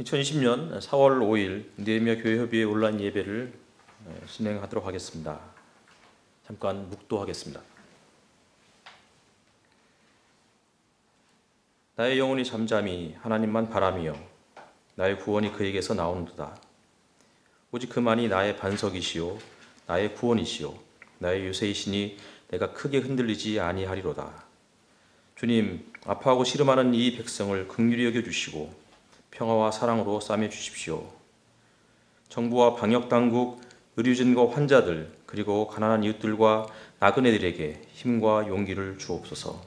2020년 4월 5일 느헤미야 교회 협의회 온라인 예배를 어, 진행하도록 하겠습니다. 잠깐 묵도하겠습니다. 나의 영혼이 잠잠히 하나님만 바라며 나의 구원이 그에게서 나오는도다. 오직 그만이 나의 반석이시요 나의 구원이시요 나의 요새이시니 내가 크게 흔들리지 아니하리로다. 주님 아파하고 시름하는 이 백성을 긍휼히 여겨 주시고 평화와 사랑으로 싸매 주십시오. 정부와 방역 당국, 의료진과 환자들, 그리고 가난한 이웃들과 나그네들에게 힘과 용기를 주옵소서.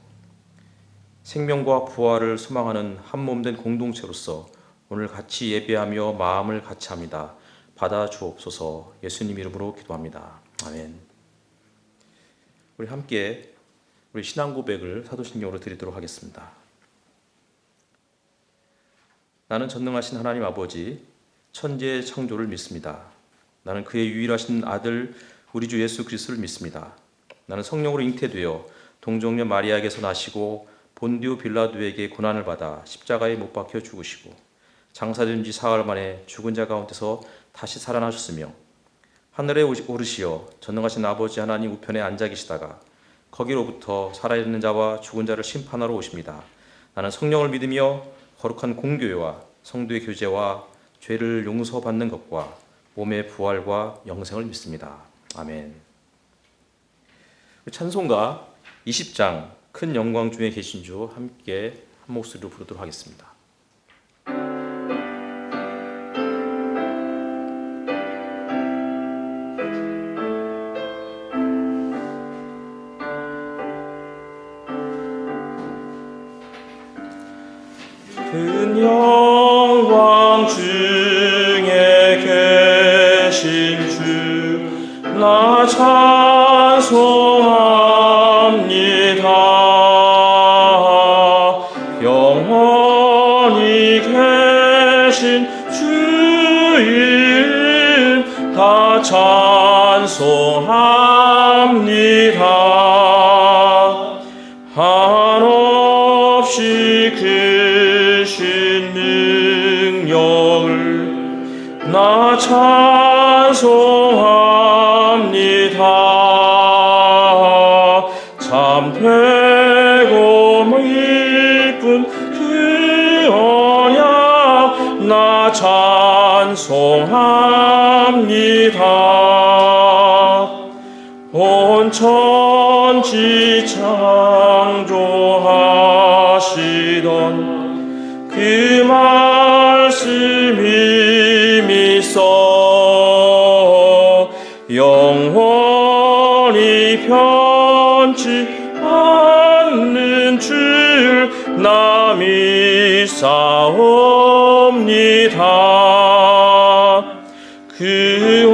생명과 부활을 소망하는 한몸된 공동체로서 오늘 같이 예배하며 마음을 같이 합니다. 받아 주옵소서. 예수님 이름으로 기도합니다. 아멘. 우리 함께 우리 신앙 고백을 사도신경으로 드리도록 하겠습니다. 나는 전능하신 하나님 아버지 천지의 창조를 믿습니다. 나는 그의 유일하신 아들 우리 주 예수 그리스도를 믿습니다. 나는 성령으로 잉태되어 동정녀 마리아에게서 나시고 본디오 빌라도에게 고난을 받아 십자가에 못 박혀 죽으시고 장사된 지 사흘 만에 죽은 자 가운데서 다시 살아나셨으며 하늘에 오르시어 전능하신 아버지 하나님 우편에 앉아 계시다가 거기로부터 살아있는 자와 죽은 자를 심판하러 오십니다. 나는 성령을 믿으며 거룩한 공교회와 성도의 교제와 죄를 용서받는 것과 몸의 부활과 영생을 믿습니다. 아멘. 찬송가 20장 큰 영광 중에 계신 주 함께 한 목소리로 부르도록 하겠습니다. 큰 영광 중에 계신 주나 찾 남이 싸옵니다. 그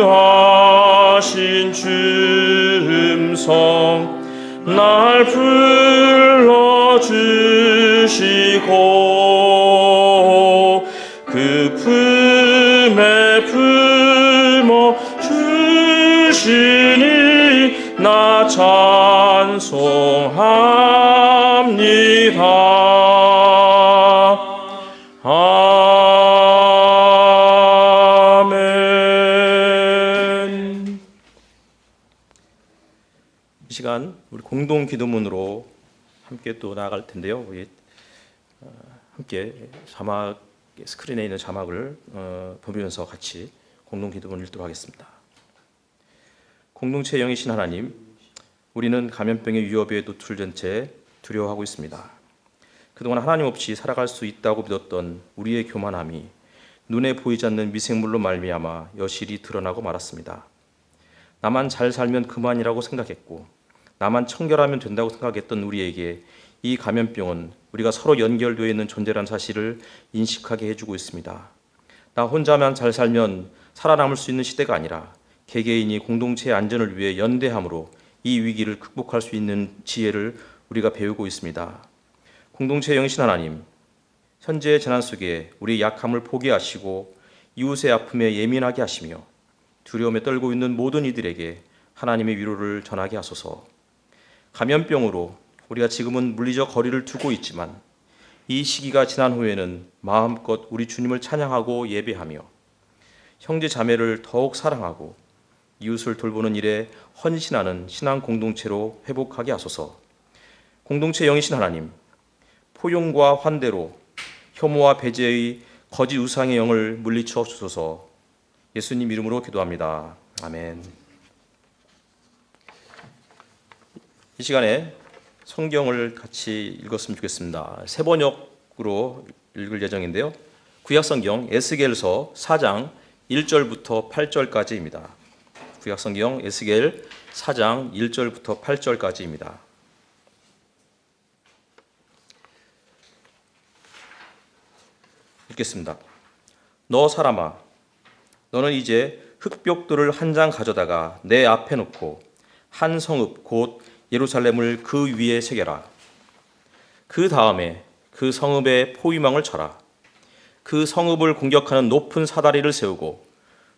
온유하신 주음성 날 불러주시고 공동 기도문으로 함께 또 나아갈 텐데요. 어, 함께 자막 스크린에 있는 자막을 어, 보면서 같이 공동 기도문 읽도록 하겠습니다. 공동체 영이신 하나님, 우리는 감염병의 위협에 노출된 채 두려워하고 있습니다. 그동안 하나님 없이 살아갈 수 있다고 믿었던 우리의 교만함이 눈에 보이지 않는 미생물로 말미암아 여실히 드러나고 말았습니다. 나만 잘 살면 그만이라고 생각했고 나만 청결하면 된다고 생각했던 우리에게 이 감염병은 우리가 서로 연결되어 있는 존재란 사실을 인식하게 해주고 있습니다. 나 혼자만 잘 살면 살아남을 수 있는 시대가 아니라 개개인이 공동체의 안전을 위해 연대함으로 이 위기를 극복할 수 있는 지혜를 우리가 배우고 있습니다. 공동체 영신 하나님, 현재의 재난 속에 우리 약함을 포기하시고 이웃의 아픔에 예민하게 하시며 두려움에 떨고 있는 모든 이들에게 하나님의 위로를 전하게 하소서. 감염병으로 우리가 지금은 물리적 거리를 두고 있지만 이 시기가 지난 후에는 마음껏 우리 주님을 찬양하고 예배하며 형제 자매를 더욱 사랑하고 이웃을 돌보는 일에 헌신하는 신앙 공동체로 회복하게 하소서. 공동체 영이신 하나님, 포용과 환대로 혐오와 배제의 거짓 우상의 영을 물리쳐 주소서. 예수님 이름으로 기도합니다. 아멘. 이 시간에 성경을 같이 읽었으면 좋겠습니다. 세 번역으로 읽을 예정인데요. 구약 성경 에스겔서 4장 1절부터 8절까지입니다. 구약 성경 에스겔 4장 1절부터 8절까지입니다. 읽겠습니다. 너 사람아 너는 이제 흙벽돌을 한 장 가져다가 내 앞에 놓고 한 성읍 곧 예루살렘을 그 위에 새겨라. 그 다음에 그 성읍에 포위망을 쳐라. 그 성읍을 공격하는 높은 사다리를 세우고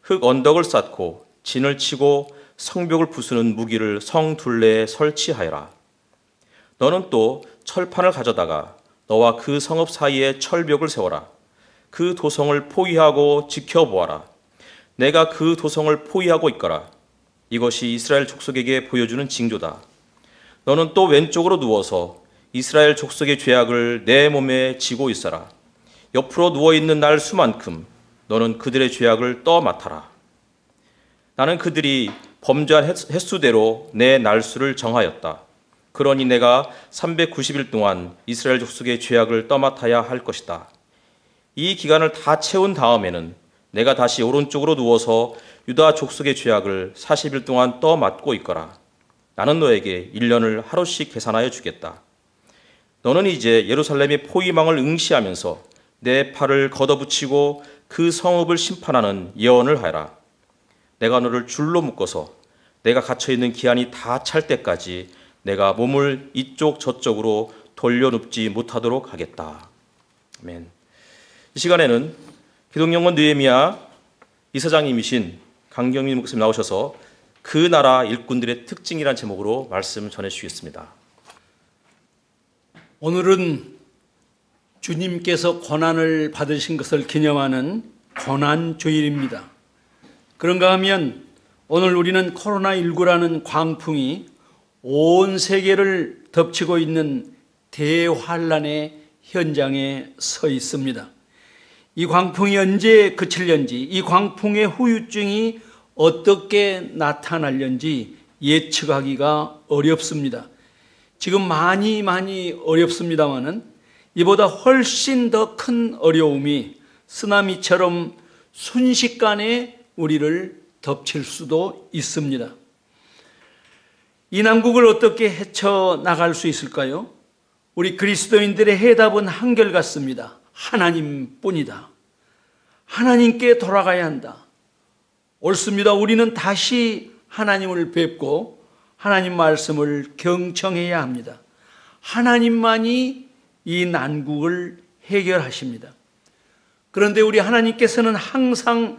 흙 언덕을 쌓고 진을 치고 성벽을 부수는 무기를 성 둘레에 설치하여라. 너는 또 철판을 가져다가 너와 그 성읍 사이에 철벽을 세워라. 그 도성을 포위하고 지켜보아라. 내가 그 도성을 포위하고 있거라. 이것이 이스라엘 족속에게 보여주는 징조다. 너는 또 왼쪽으로 누워서 이스라엘 족속의 죄악을 내 몸에 지고 있어라. 옆으로 누워 있는 날 수만큼 너는 그들의 죄악을 떠맡아라. 나는 그들이 범죄한 횟수대로 내 날수를 정하였다. 그러니 내가 390일 동안 이스라엘 족속의 죄악을 떠맡아야 할 것이다. 이 기간을 다 채운 다음에는 내가 다시 오른쪽으로 누워서 유다 족속의 죄악을 40일 동안 떠맡고 있거라. 나는 너에게 1년을 하루씩 계산하여 주겠다. 너는 이제 예루살렘의 포위망을 응시하면서 내 팔을 걷어붙이고 그 성읍을 심판하는 예언을 하라. 내가 너를 줄로 묶어서 내가 갇혀 있는 기한이 다 찰 때까지 내가 몸을 이쪽 저쪽으로 돌려눕지 못하도록 하겠다. 아멘. 이 시간에는 기독영원 느헤미야 이사장님이신 강경민 목사님 나오셔서 그 나라 일꾼들의 특징이란 제목으로 말씀 전해 주시겠습니다. 오늘은 주님께서 고난을 받으신 것을 기념하는 고난 주일입니다. 그런가 하면 오늘 우리는 코로나19라는 광풍이 온 세계를 덮치고 있는 대환란의 현장에 서 있습니다. 이 광풍이 언제 그칠련지, 이 광풍의 후유증이 어떻게 나타날련지 예측하기가 어렵습니다. 지금 많이 많이 어렵습니다만은 이보다 훨씬 더 큰 어려움이 쓰나미처럼 순식간에 우리를 덮칠 수도 있습니다. 이 난국을 어떻게 헤쳐 나갈 수 있을까요? 우리 그리스도인들의 해답은 한결같습니다. 하나님 뿐이다. 하나님께 돌아가야 한다. 옳습니다. 우리는 다시 하나님을 뵙고 하나님 말씀을 경청해야 합니다. 하나님만이 이 난국을 해결하십니다. 그런데 우리 하나님께서는 항상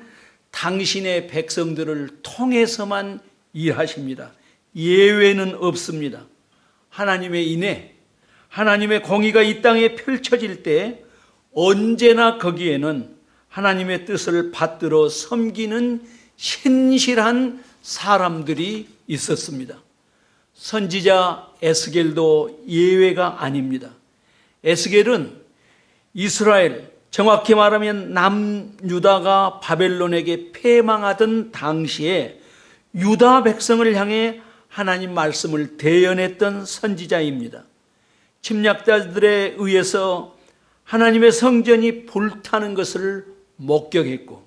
당신의 백성들을 통해서만 일하십니다. 예외는 없습니다. 하나님의 인해, 하나님의 공의가 이 땅에 펼쳐질 때 언제나 거기에는 하나님의 뜻을 받들어 섬기는 신실한 사람들이 있었습니다. 선지자 에스겔도 예외가 아닙니다. 에스겔은 이스라엘, 정확히 말하면 남유다가 바벨론에게 패망하던 당시에 유다 백성을 향해 하나님 말씀을 대연했던 선지자입니다. 침략자들에 의해서 하나님의 성전이 불타는 것을 목격했고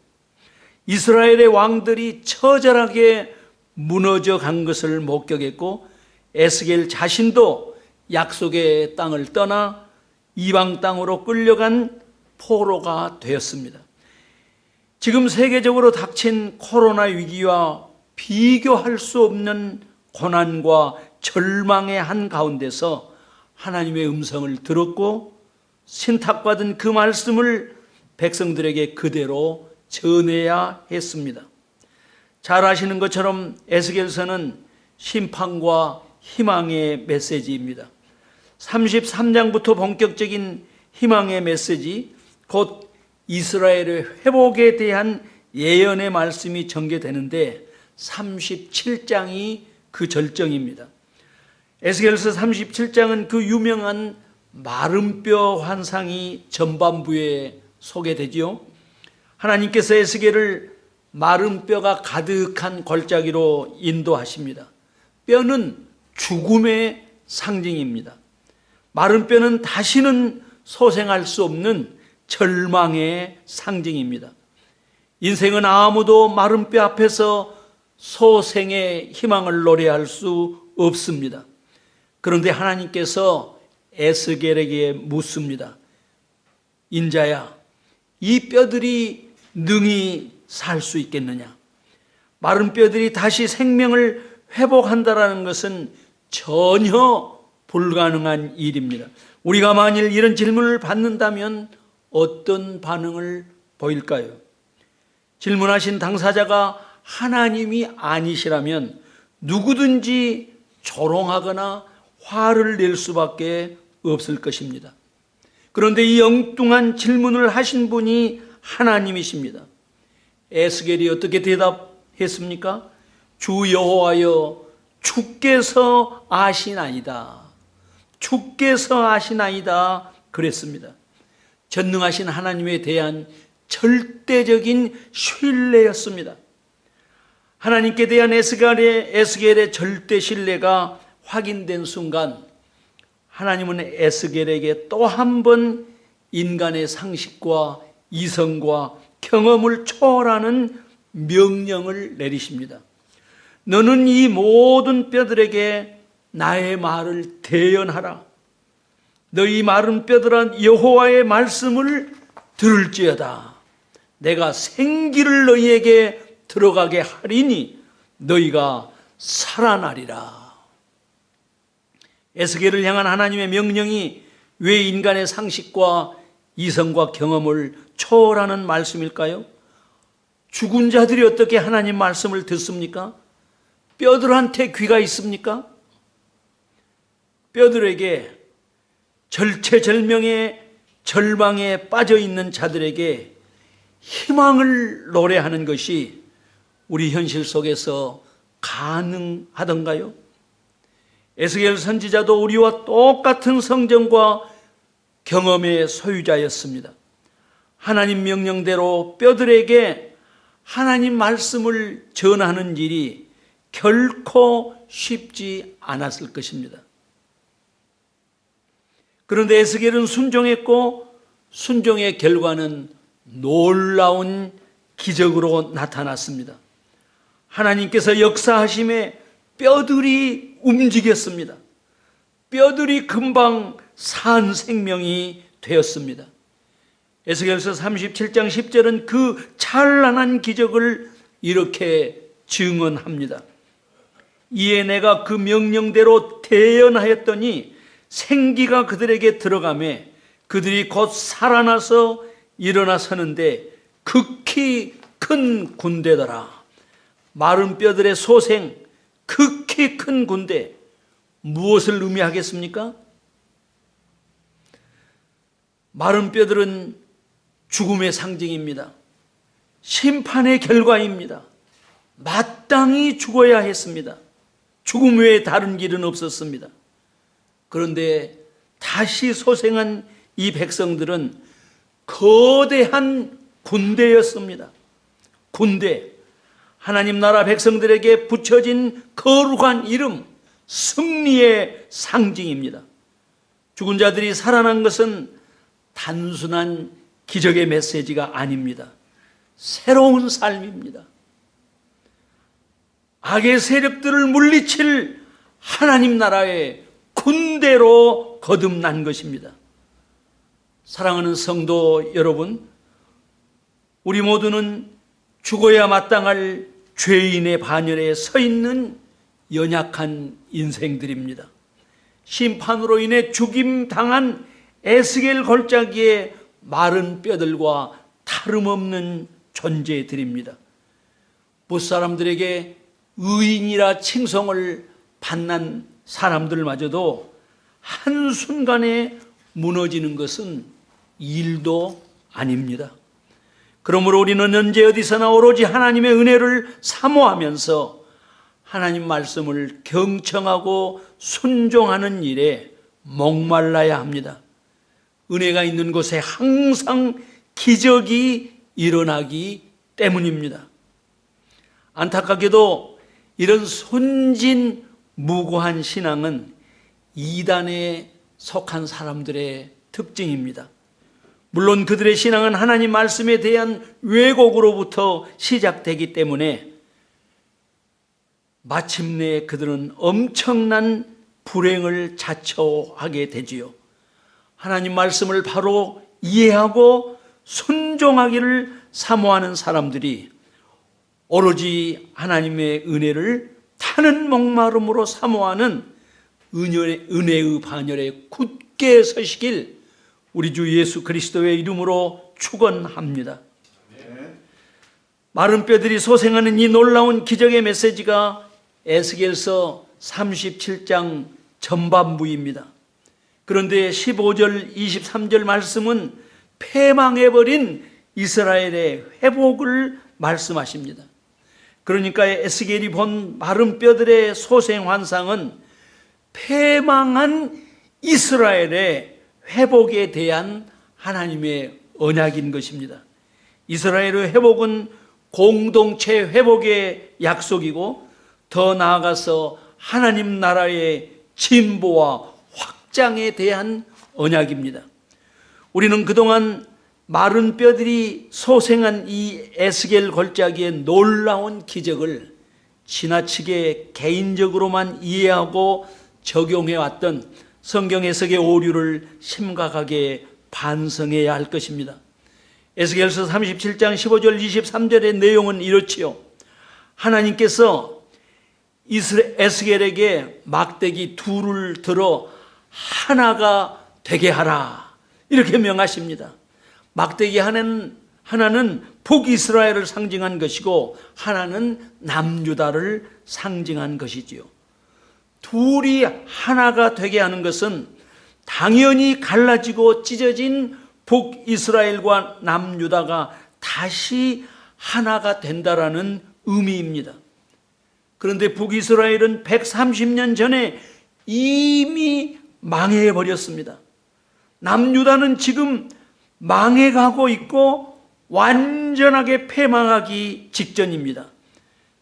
이스라엘의 왕들이 처절하게 무너져 간 것을 목격했고 에스겔 자신도 약속의 땅을 떠나 이방 땅으로 끌려간 포로가 되었습니다. 지금 세계적으로 닥친 코로나 위기와 비교할 수 없는 고난과 절망의 한 가운데서 하나님의 음성을 들었고 신탁받은 그 말씀을 백성들에게 그대로 전해야 했습니다. 잘 아시는 것처럼 에스겔서는 심판과 희망의 메시지입니다. 33장부터 본격적인 희망의 메시지, 곧 이스라엘의 회복에 대한 예언의 말씀이 전개되는데 37장이 그 절정입니다. 에스겔서 37장은 그 유명한 마름뼈 환상이 전반부에 소개되지요. 하나님께서 에스겔을 마름뼈가 가득한 골짜기로 인도하십니다. 뼈는 죽음의 상징입니다. 마른 뼈는 다시는 소생할 수 없는 절망의 상징입니다. 인생은 아무도 마른 뼈 앞에서 소생의 희망을 노래할 수 없습니다. 그런데 하나님께서 에스겔에게 묻습니다. 인자야, 이 뼈들이 능히 살 수 있겠느냐? 마른 뼈들이 다시 생명을 회복한다라는 것은 전혀 불가능한 일입니다. 우리가 만일 이런 질문을 받는다면 어떤 반응을 보일까요? 질문하신 당사자가 하나님이 아니시라면 누구든지 조롱하거나 화를 낼 수밖에 없을 것입니다. 그런데 이 엉뚱한 질문을 하신 분이 하나님이십니다. 에스겔이 어떻게 대답했습니까? 주 여호와여 주께서 아시나이다. 주께서 아시나이다. 그랬습니다. 전능하신 하나님에 대한 절대적인 신뢰였습니다. 하나님께 대한 에스겔의, 에스겔의 절대 신뢰가 확인된 순간 하나님은 에스겔에게 또 한 번 인간의 상식과 이성과 경험을 초월하는 명령을 내리십니다. 너는 이 모든 뼈들에게 나의 말을 대연하라. 너희 마른 뼈들아 여호와의 말씀을 들을지어다. 내가 생기를 너희에게 들어가게 하리니 너희가 살아나리라. 에스겔을 향한 하나님의 명령이 왜 인간의 상식과 이성과 경험을 초월하는 말씀일까요? 죽은 자들이 어떻게 하나님 말씀을 듣습니까? 뼈들한테 귀가 있습니까? 뼈들에게 절체절명의 절망에 빠져 있는 자들에게 희망을 노래하는 것이 우리 현실 속에서 가능하던가요? 에스겔 선지자도 우리와 똑같은 성정과 경험의 소유자였습니다. 하나님 명령대로 뼈들에게 하나님 말씀을 전하는 일이 결코 쉽지 않았을 것입니다. 그런데 에스겔은 순종했고 순종의 결과는 놀라운 기적으로 나타났습니다. 하나님께서 역사하심에 뼈들이 움직였습니다. 뼈들이 금방 산 생명이 되었습니다. 에스겔서 37장 10절은 그 찬란한 기적을 이렇게 증언합니다. 이에 내가 그 명령대로 대연하였더니 생기가 그들에게 들어가매 그들이 곧 살아나서 일어나 서는데 극히 큰 군대더라. 마른 뼈들의 소생, 극히 큰 군대. 무엇을 의미하겠습니까? 마른 뼈들은 죽음의 상징입니다. 심판의 결과입니다. 마땅히 죽어야 했습니다. 죽음 외에 다른 길은 없었습니다. 그런데 다시 소생한 이 백성들은 거대한 군대였습니다. 군대. 하나님 나라 백성들에게 붙여진 거룩한 이름, 승리의 상징입니다. 죽은 자들이 살아난 것은 단순한 기적의 메시지가 아닙니다. 새로운 삶입니다. 악의 세력들을 물리칠 하나님 나라의 군대로 거듭난 것입니다. 사랑하는 성도 여러분, 우리 모두는 죽어야 마땅할 죄인의 반열에 서 있는 연약한 인생들입니다. 심판으로 인해 죽임 당한 에스겔 골짜기의 마른 뼈들과 다름없는 존재들입니다. 무사람들에게 의인이라 칭송을 받는 사람들마저도 한순간에 무너지는 것은 일도 아닙니다. 그러므로 우리는 언제 어디서나 오로지 하나님의 은혜를 사모하면서 하나님 말씀을 경청하고 순종하는 일에 목말라야 합니다. 은혜가 있는 곳에 항상 기적이 일어나기 때문입니다. 안타깝게도 이런 손진 무고한 신앙은 이단에 속한 사람들의 특징입니다. 물론 그들의 신앙은 하나님 말씀에 대한 왜곡으로부터 시작되기 때문에 마침내 그들은 엄청난 불행을 자처하게 되지요. 하나님 말씀을 바로 이해하고 순종하기를 사모하는 사람들이 오로지 하나님의 은혜를 타는 목마름으로 사모하는 은혜의, 반열에 굳게 서시길 우리 주 예수 그리스도의 이름으로 축원합니다. 마른 뼈들이 소생하는 이 놀라운 기적의 메시지가 에스겔서 37장 전반부입니다. 그런데 15절, 23절 말씀은 패망해버린 이스라엘의 회복을 말씀하십니다. 그러니까 에스겔이 본 마른 뼈들의 소생 환상은 패망한 이스라엘의 회복에 대한 하나님의 언약인 것입니다. 이스라엘의 회복은 공동체 회복의 약속이고 더 나아가서 하나님 나라의 진보와 확장에 대한 언약입니다. 우리는 그동안 마른 뼈들이 소생한 이 에스겔 골짜기의 놀라운 기적을 지나치게 개인적으로만 이해하고 적용해 왔던 성경 해석의 오류를 심각하게 반성해야 할 것입니다. 에스겔서 37장 15절 23절의 내용은 이렇지요. 하나님께서 에스겔에게 막대기 둘을 들어 하나가 되게 하라. 이렇게 명하십니다. 막대기 하나는, 하나는 북이스라엘을 상징한 것이고 하나는 남유다를 상징한 것이지요. 둘이 하나가 되게 하는 것은 당연히 갈라지고 찢어진 북이스라엘과 남유다가 다시 하나가 된다라는 의미입니다. 그런데 북이스라엘은 130년 전에 이미 망해 버렸습니다. 남유다는 지금 망해가고 있고 완전하게 패망하기 직전입니다.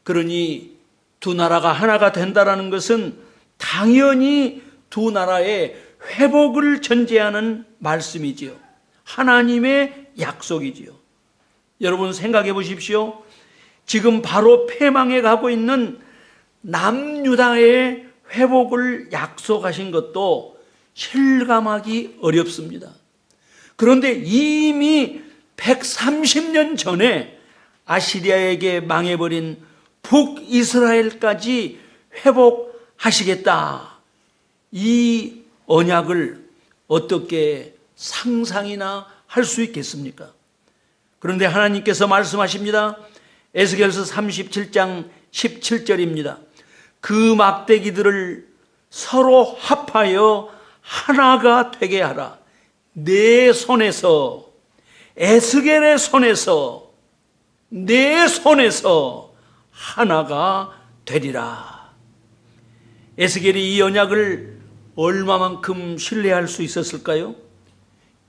그러니 두 나라가 하나가 된다라는 것은 당연히 두 나라의 회복을 전제하는 말씀이지요. 하나님의 약속이지요. 여러분 생각해 보십시오. 지금 바로 패망해 가고 있는 남유다의 회복을 약속하신 것도 실감하기 어렵습니다. 그런데 이미 130년 전에 아시리아에게 망해버린 북이스라엘까지 회복하시겠다. 이 언약을 어떻게 상상이나 할 수 있겠습니까? 그런데 하나님께서 말씀하십니다. 에스겔서 37장 17절입니다. 그 막대기들을 서로 합하여 하나가 되게 하라. 내 손에서 에스겔의 손에서 내 손에서 하나가 되리라. 에스겔이 이 언약을 얼마만큼 신뢰할 수 있었을까요?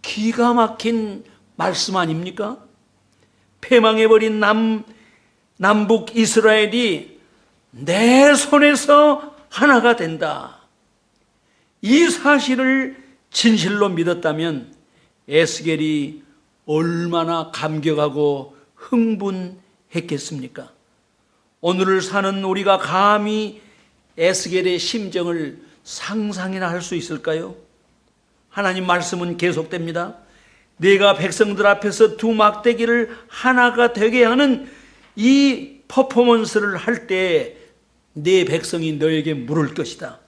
기가 막힌 말씀 아닙니까? 패망해버린 남, 남북 이스라엘이 내 손에서 하나가 된다. 이 사실을 진실로 믿었다면 에스겔이 얼마나 감격하고 흥분했겠습니까? 오늘을 사는 우리가 감히 에스겔의 심정을 상상이나 할 수 있을까요? 하나님 말씀은 계속됩니다. 내가 백성들 앞에서 두 막대기를 하나가 되게 하는 이 퍼포먼스를 할 때 내 백성이 너에게 물을 것이다.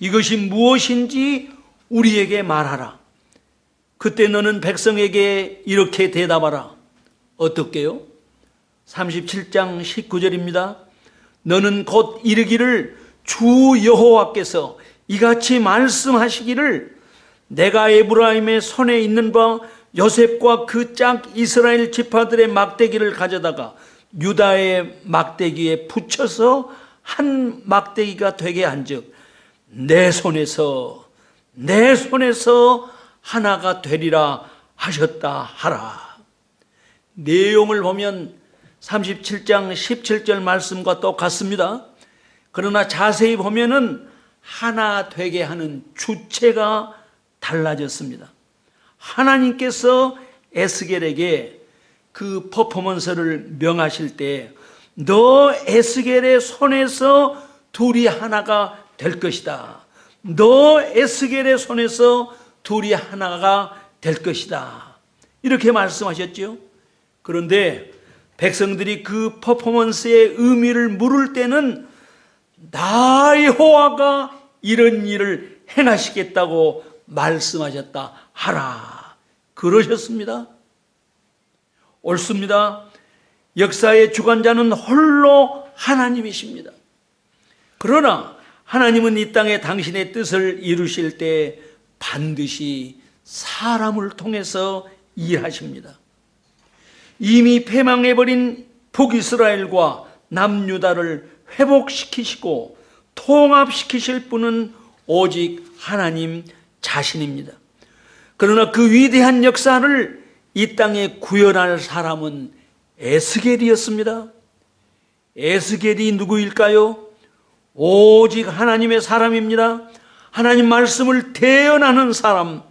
이것이 무엇인지 우리에게 말하라. 그때 너는 백성에게 이렇게 대답하라. 어떻게요? 37장 19절입니다. 너는 곧 이르기를 주 여호와께서 이같이 말씀하시기를 내가 에브라임의 손에 있는 바 요셉과 그 짝 이스라엘 지파들의 막대기를 가져다가 유다의 막대기에 붙여서 한 막대기가 되게 한즉 내 손에서 내 손에서 하나가 되리라 하셨다 하라. 내용을 보면 37장 17절 말씀과 똑같습니다. 그러나 자세히 보면은 하나 되게 하는 주체가 달라졌습니다. 하나님께서 에스겔에게 그 퍼포먼스를 명하실 때 너 에스겔의 손에서 둘이 하나가 될 것이다. 너 에스겔의 손에서 둘이 하나가 될 것이다. 이렇게 말씀하셨죠. 그런데 백성들이 그 퍼포먼스의 의미를 물을 때는 나 여호와가 이런 일을 행하시겠다고 말씀하셨다 하라 그러셨습니다. 옳습니다. 역사의 주관자는 홀로 하나님이십니다. 그러나 하나님은 이 땅에 당신의 뜻을 이루실 때 반드시 사람을 통해서 일하십니다. 이미 패망해버린 북이스라엘과 남유다를 회복시키시고 통합시키실 분은 오직 하나님 자신입니다. 그러나 그 위대한 역사를 이 땅에 구현할 사람은 에스겔이었습니다. 에스겔이 누구일까요? 오직 하나님의 사람입니다. 하나님 말씀을 대연하는 사람,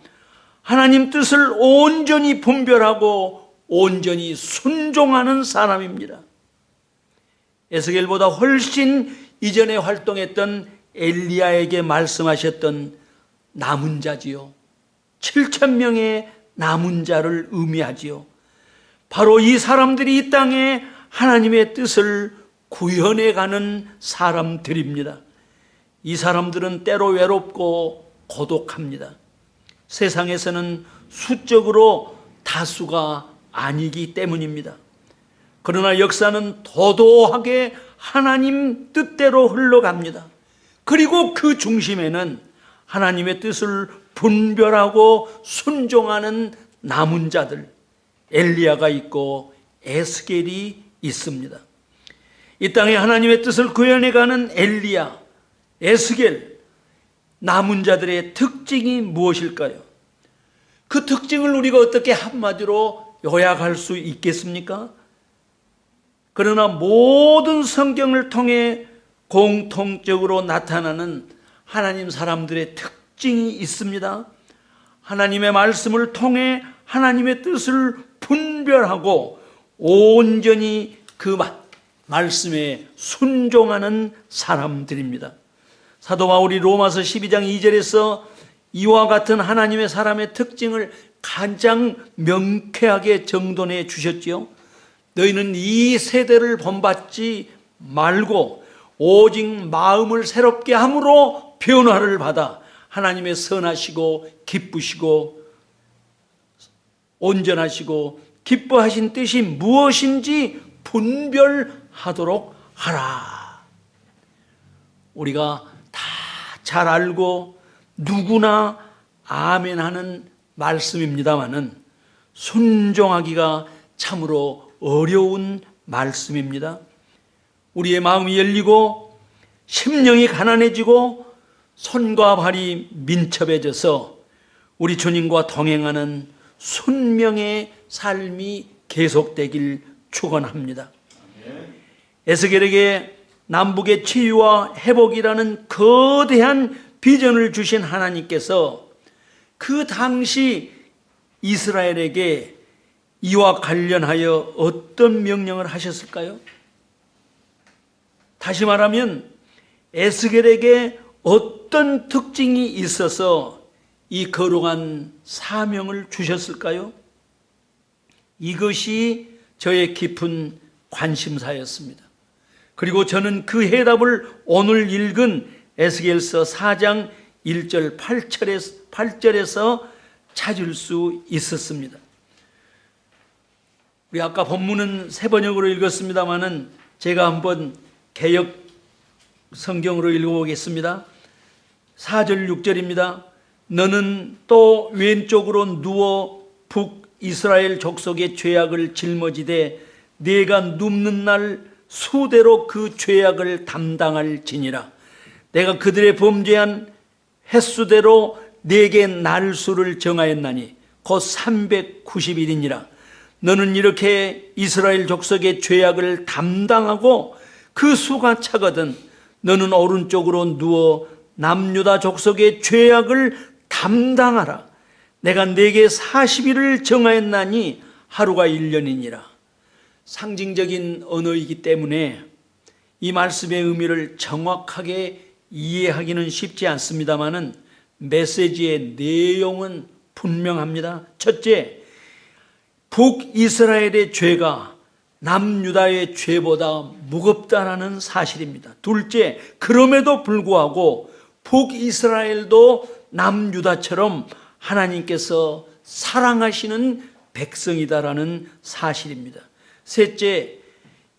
하나님 뜻을 온전히 분별하고 온전히 순종하는 사람입니다. 에스겔보다 훨씬 이전에 활동했던 엘리야에게 말씀하셨던 남은 자지요. 7천 명의 남은 자를 의미하지요. 바로 이 사람들이 이 땅에 하나님의 뜻을 구현해 가는 사람들입니다. 이 사람들은 때로 외롭고 고독합니다. 세상에서는 수적으로 다수가 아니기 때문입니다. 그러나 역사는 도도하게 하나님 뜻대로 흘러갑니다. 그리고 그 중심에는 하나님의 뜻을 분별하고 순종하는 남은 자들, 엘리야가 있고 에스겔이 있습니다. 이 땅에 하나님의 뜻을 구현해가는 엘리야, 에스겔, 남은 자들의 특징이 무엇일까요? 그 특징을 우리가 어떻게 한마디로 요약할 수 있겠습니까? 그러나 모든 성경을 통해 공통적으로 나타나는 하나님 사람들의 특징이 있습니다. 하나님의 말씀을 통해 하나님의 뜻을 분별하고 온전히 그 말씀에 순종하는 사람들입니다. 사도 바울이 로마서 12장 2절에서 이와 같은 하나님의 사람의 특징을 가장 명쾌하게 정돈해 주셨지요. 너희는 이 세대를 본받지 말고 오직 마음을 새롭게 함으로 변화를 받아 하나님의 선하시고 기쁘시고 온전하시고 기뻐하신 뜻이 무엇인지 분별하도록 하라. 우리가 다 잘 알고 누구나 아멘 하는 말씀입니다만은 순종하기가 참으로 어려운 말씀입니다. 우리의 마음이 열리고 심령이 가난해지고 손과 발이 민첩해져서 우리 주님과 동행하는 순명의 삶이 계속되길 축원합니다. 에스겔에게 남북의 치유와 회복이라는 거대한 비전을 주신 하나님께서 그 당시 이스라엘에게 이와 관련하여 어떤 명령을 하셨을까요? 다시 말하면 에스겔에게 어떤 특징이 있어서 이 거룩한 사명을 주셨을까요? 이것이 저의 깊은 관심사였습니다. 그리고 저는 그 해답을 오늘 읽은 에스겔서 4장 1절 8절에서, 8절에서 찾을 수 있었습니다. 우리 아까 본문은 세 번역으로 읽었습니다만은 제가 한번 개혁 성경으로 읽어보겠습니다. 4절 6절입니다. 너는 또 왼쪽으로 누워 북 이스라엘 족속의 죄악을 짊어지되 내가 눕는 날 수대로 그 죄악을 담당할 지니라. 내가 그들의 범죄한 횟수대로 내게 날수를 정하였나니 곧 390일이니라. 너는 이렇게 이스라엘 족속의 죄악을 담당하고 그 수가 차거든 너는 오른쪽으로 누워 남유다 족속의 죄악을 담당하라 내가 내게 40일을 정하였나니 하루가 1년이니라 상징적인 언어이기 때문에 이 말씀의 의미를 정확하게 이해하기는 쉽지 않습니다만은 메시지의 내용은 분명합니다. 첫째, 북이스라엘의 죄가 남유다의 죄보다 무겁다라는 사실입니다. 둘째, 그럼에도 불구하고 북이스라엘도 남유다처럼 하나님께서 사랑하시는 백성이다라는 사실입니다. 셋째,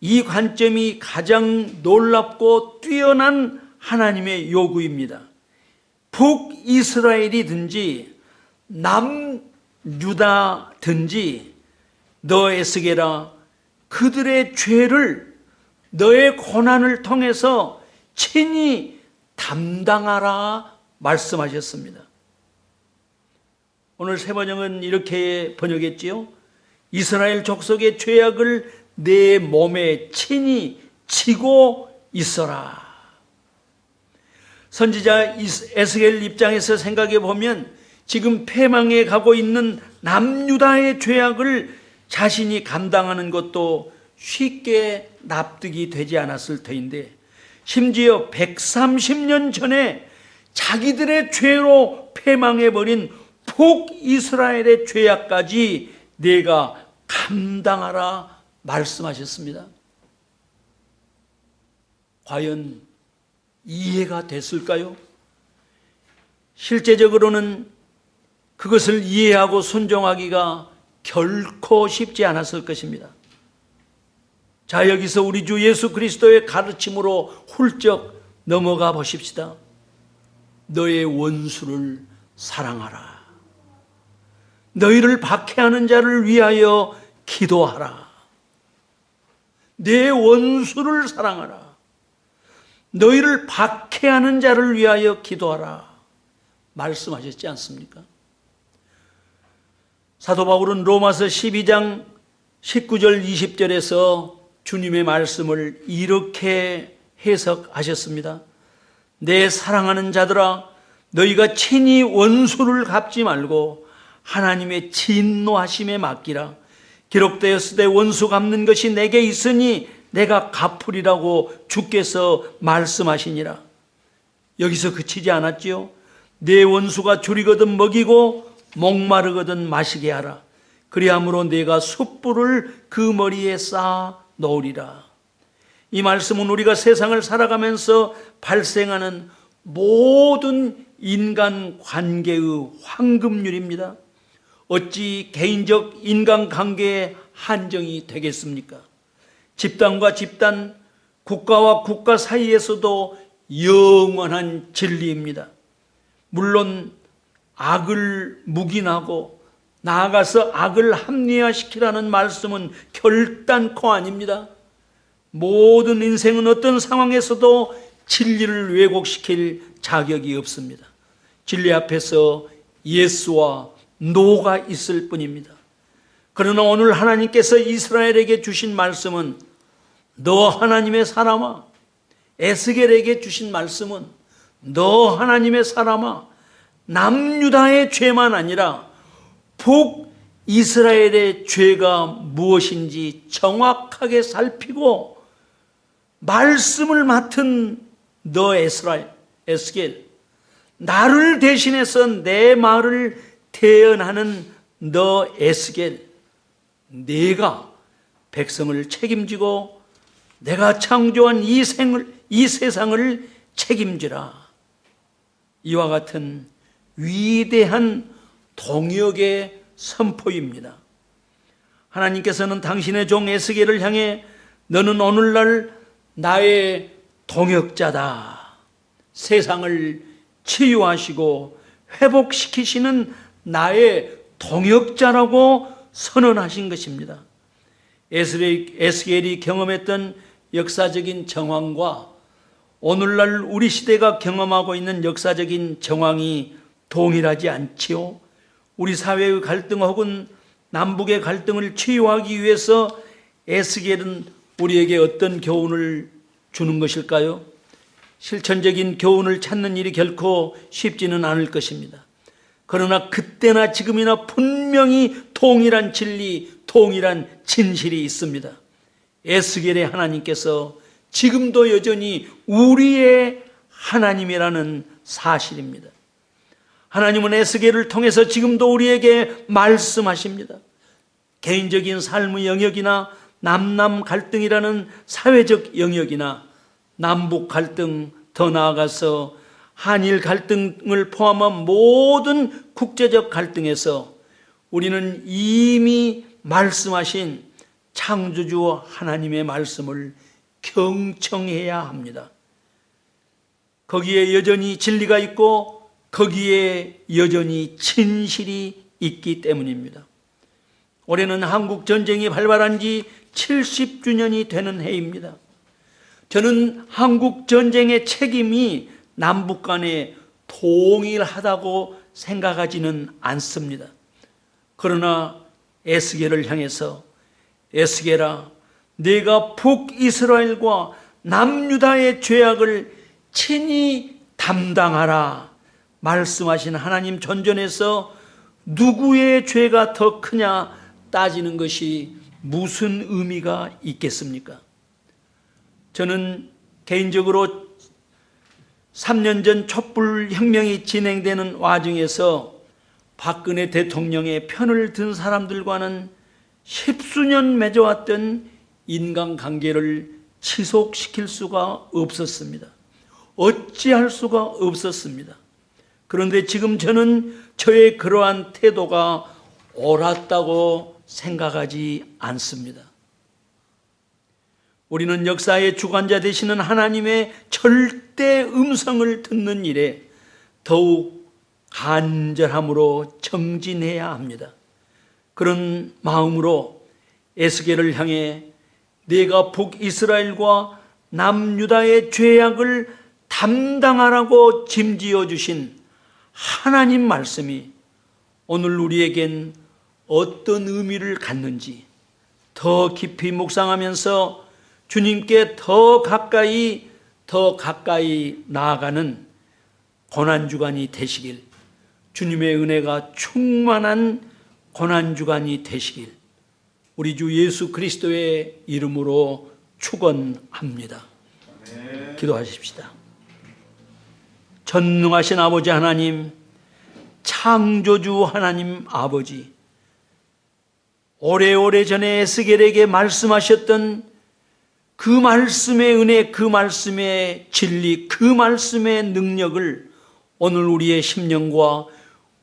이 관점이 가장 놀랍고 뛰어난 하나님의 요구입니다. 북이스라엘이든지 남유다든지 너 에스게라 그들의 죄를 너의 고난을 통해서 친히 담당하라 말씀하셨습니다. 오늘 세 번역은 이렇게 번역했지요. 이스라엘 족속의 죄악을 내 몸에 친히 지고 있어라. 선지자 에스겔 입장에서 생각해 보면 지금 패망에 가고 있는 남유다의 죄악을 자신이 감당하는 것도 쉽게 납득이 되지 않았을 터인데 심지어 130년 전에 자기들의 죄로 패망해 버린 북이스라엘의 죄악까지 내가 감당하라 말씀하셨습니다. 과연 이해가 됐을까요? 실제적으로는 그것을 이해하고 순종하기가 결코 쉽지 않았을 것입니다. 자, 여기서 우리 주 예수 그리스도의 가르침으로 훌쩍 넘어가 보십시다. 너의 원수를 사랑하라. 너희를 박해하는 자를 위하여 기도하라. 내 원수를 사랑하라. 너희를 박해하는 자를 위하여 기도하라. 말씀하셨지 않습니까? 사도 바울은 로마서 12장 19절 20절에서 주님의 말씀을 이렇게 해석하셨습니다. 내 사랑하는 자들아 너희가 친히 원수를 갚지 말고 하나님의 진노하심에 맡기라. 기록되었으되 원수 갚는 것이 내게 있으니 내가 갚으리라고 주께서 말씀하시니라. 여기서 그치지 않았지요? 내 원수가 줄이거든 먹이고 목마르거든 마시게 하라. 그리함으로 내가 숯불을 그 머리에 쌓아 놓으리라. 이 말씀은 우리가 세상을 살아가면서 발생하는 모든 인간 관계의 황금률입니다. 어찌 개인적 인간 관계의 한정이 되겠습니까? 집단과 집단, 국가와 국가 사이에서도 영원한 진리입니다. 물론 악을 묵인하고 나아가서 악을 합리화시키라는 말씀은 결단코 아닙니다. 모든 인생은 어떤 상황에서도 진리를 왜곡시킬 자격이 없습니다. 진리 앞에서 예수와 노가 있을 뿐입니다. 그러나 오늘 하나님께서 이스라엘에게 주신 말씀은 너 하나님의 사람아 에스겔에게 주신 말씀은 너 하나님의 사람아 남유다의 죄만 아니라 북 이스라엘의 죄가 무엇인지 정확하게 살피고 말씀을 맡은 너 에스라엘 에스겔 나를 대신해서 내 말을 대언하는 너 에스겔 내가 백성을 책임지고 내가 창조한 이 생을 이 세상을 책임지라. 이와 같은 위대한 동역의 선포입니다. 하나님께서는 당신의 종 에스겔을 향해 너는 오늘날 나의 동역자다. 세상을 치유하시고 회복시키시는 나의 동역자라고 선언하신 것입니다. 에스겔이, 경험했던 역사적인 정황과 오늘날 우리 시대가 경험하고 있는 역사적인 정황이 동일하지 않지요. 우리 사회의 갈등 혹은 남북의 갈등을 치유하기 위해서 에스겔은 우리에게 어떤 교훈을 주는 것일까요? 실천적인 교훈을 찾는 일이 결코 쉽지는 않을 것입니다. 그러나 그때나 지금이나 분명히 동일한 진리, 동일한 진실이 있습니다. 에스겔의 하나님께서 지금도 여전히 우리의 하나님이라는 사실입니다. 하나님은 에스겔을 통해서 지금도 우리에게 말씀하십니다. 개인적인 삶의 영역이나 남남 갈등이라는 사회적 영역이나 남북 갈등 더 나아가서 한일 갈등을 포함한 모든 국제적 갈등에서 우리는 이미 말씀하신 창조주 하나님의 말씀을 경청해야 합니다. 거기에 여전히 진리가 있고 거기에 여전히 진실이 있기 때문입니다. 올해는 한국 전쟁이 발발한 지 70주년이 되는 해입니다. 저는 한국 전쟁의 책임이 남북 간에 동일하다고 생각하지는 않습니다. 그러나 에스겔을 향해서 에스겔아 내가 북이스라엘과 남유다의 죄악을 친히 담당하라 말씀하신 하나님 전전에서 누구의 죄가 더 크냐 따지는 것이 무슨 의미가 있겠습니까? 저는 개인적으로 3년 전 촛불 혁명이 진행되는 와중에서 박근혜 대통령의 편을 든 사람들과는 십수년 맺어왔던 인간관계를 지속시킬 수가 없었습니다. 어찌할 수가 없었습니다. 그런데 지금 저는 저의 그러한 태도가 옳았다고 생각하지 않습니다. 우리는 역사의 주관자 되시는 하나님의 절대 음성을 듣는 일에 더욱 간절함으로 정진해야 합니다. 그런 마음으로 에스겔을 향해 내가 북 이스라엘과 남유다의 죄악을 담당하라고 짐지어 주신 하나님 말씀이 오늘 우리에겐 어떤 의미를 갖는지 더 깊이 묵상하면서 주님께 더 가까이 더 가까이 나아가는 고난주간이 되시길 주님의 은혜가 충만한 고난주간이 되시길 우리 주 예수 그리스도의 이름으로 축원합니다. 기도하십시다. 전능하신 아버지 하나님, 창조주 하나님 아버지, 오래오래 전에 에스겔에게 말씀하셨던 그 말씀의 은혜, 그 말씀의 진리, 그 말씀의 능력을 오늘 우리의 심령과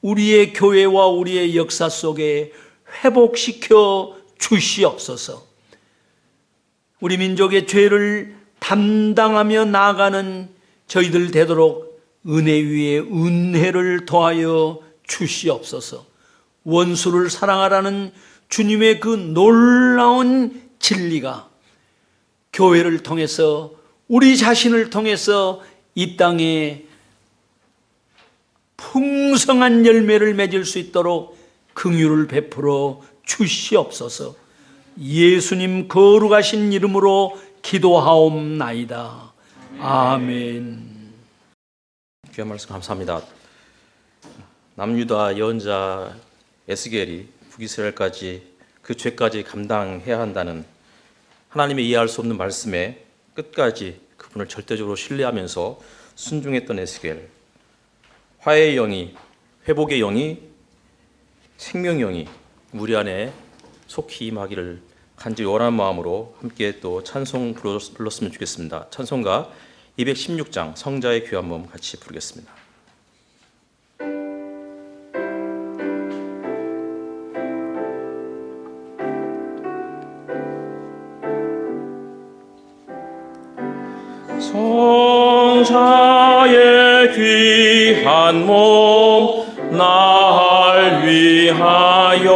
우리의 교회와 우리의 역사 속에 회복시켜 주시옵소서. 우리 민족의 죄를 담당하며 나아가는 저희들 되도록 은혜 위에 은혜를 더하여 주시옵소서. 원수를 사랑하라는 주님의 그 놀라운 진리가 교회를 통해서 우리 자신을 통해서 이 땅에 풍성한 열매를 맺을 수 있도록 긍휼을 베풀어 주시옵소서. 예수님 거룩하신 이름으로 기도하옵나이다. 아멘. 귀한 말씀 감사합니다. 남유다 예언자 에스겔이 북이스라엘까지 그 죄까지 감당해야 한다는 하나님의 이해할 수 없는 말씀에 끝까지 그분을 절대적으로 신뢰하면서 순종했던 에스겔. 화해의 영이 회복의 영이 생명의 영이 우리 안에 속히 임하기를 간절히 원하는 마음으로 함께 또 찬송 불렀으면 좋겠습니다. 찬송가 216장 성자의 귀한 몸 같이 부르겠습니다. 자의 귀한 몸날날 위하여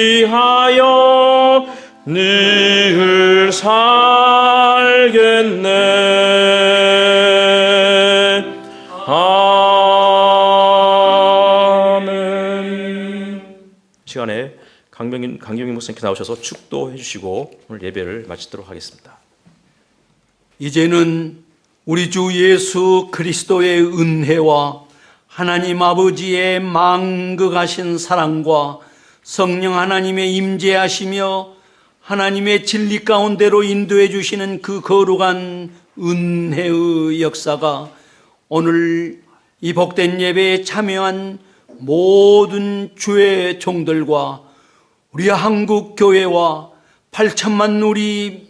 위하여 늘 살겠네. 아멘. 시간에 강병인 강경인 목사님께 나오셔서 축도해 주시고 오늘 예배를 마치도록 하겠습니다. 이제는 우리 주 예수 그리스도의 은혜와 하나님 아버지의 망극하신 사랑과 성령 하나님의 임재하시며 하나님의 진리 가운데로 인도해 주시는 그 거룩한 은혜의 역사가 오늘 이 복된 예배에 참여한 모든 주의 종들과 우리 한국 교회와 8천만 우리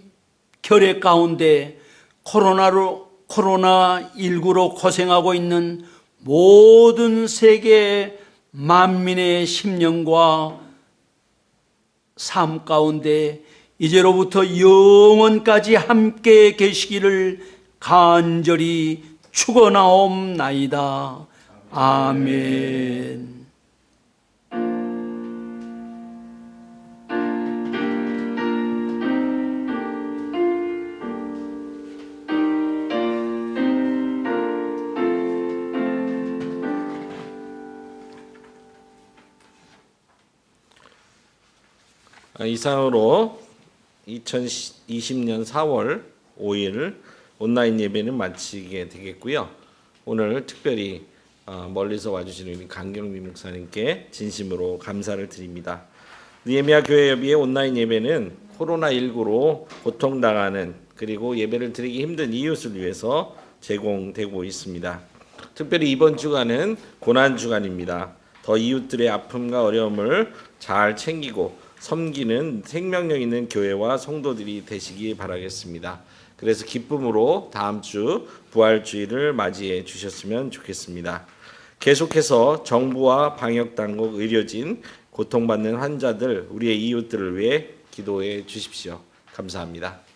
결의 가운데 코로나로 코로나 19로 고생하고 있는 모든 세계 만민의 심령과 삶 가운데 이제로부터 영원까지 함께 계시기를 간절히 축원하옵나이다. 아멘. 이상으로 2020년 4월 5일 온라인 예배는 마치게 되겠고요. 오늘 특별히 어, 멀리서 와주신 우리 강경민 목사님께 진심으로 감사를 드립니다. 느헤미야 교회 협의회 온라인 예배는 코로나19로 고통당하는 그리고 예배를 드리기 힘든 이웃을 위해서 제공되고 있습니다. 특별히 이번 주간은 고난 주간입니다. 더 이웃들의 아픔과 어려움을 잘 챙기고 섬기는 생명력 있는 교회와 성도들이 되시기 바라겠습니다. 그래서 기쁨으로 다음 주 부활주의를 맞이해 주셨으면 좋겠습니다. 계속해서 정부와 방역 당국, 의료진, 고통받는 환자들, 우리의 이웃들을 위해 기도해 주십시오. 감사합니다.